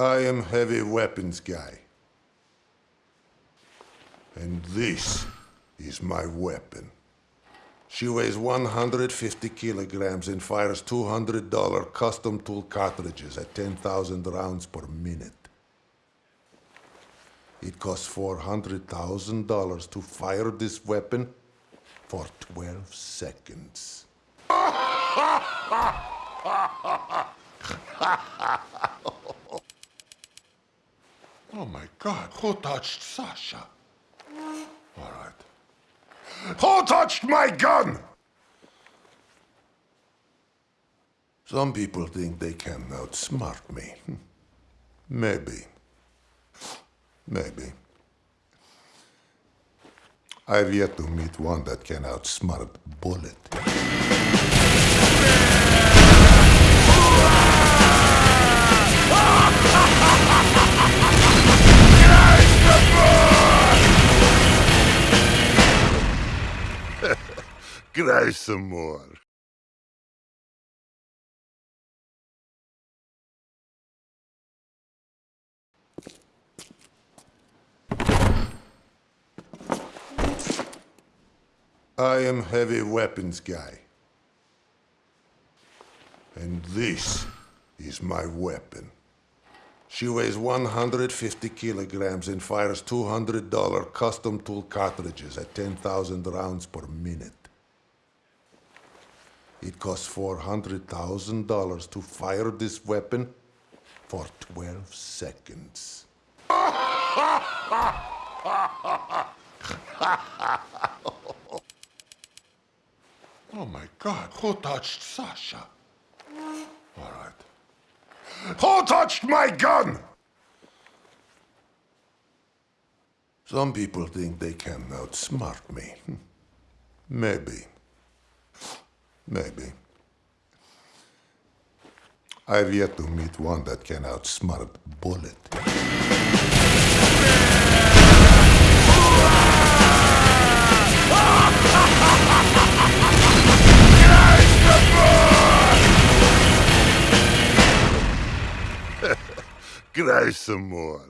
I am heavy weapons guy. And this is my weapon. She weighs 150 kilograms and fires $200 custom tool cartridges at 10,000 rounds per minute. It costs $400,000 to fire this weapon for 12 seconds. oh my God, who touched Sasha? All right. Who touched my gun? Some people think they can outsmart me. Hmm. Maybe. Maybe. I've yet to meet one that can outsmart Bullet. Cry some more. I am heavy weapons guy. And this is my weapon. She weighs 150 kilograms and fires $200 custom tool cartridges at 10,000 rounds per minute. It costs $400,000 to fire this weapon for 12 seconds. Oh my God, who touched Sasha? All right. Who touched my gun? Some people think they can outsmart me. Hmm. Maybe. Maybe. I've yet to meet one that can outsmart Bullet. Cry some more.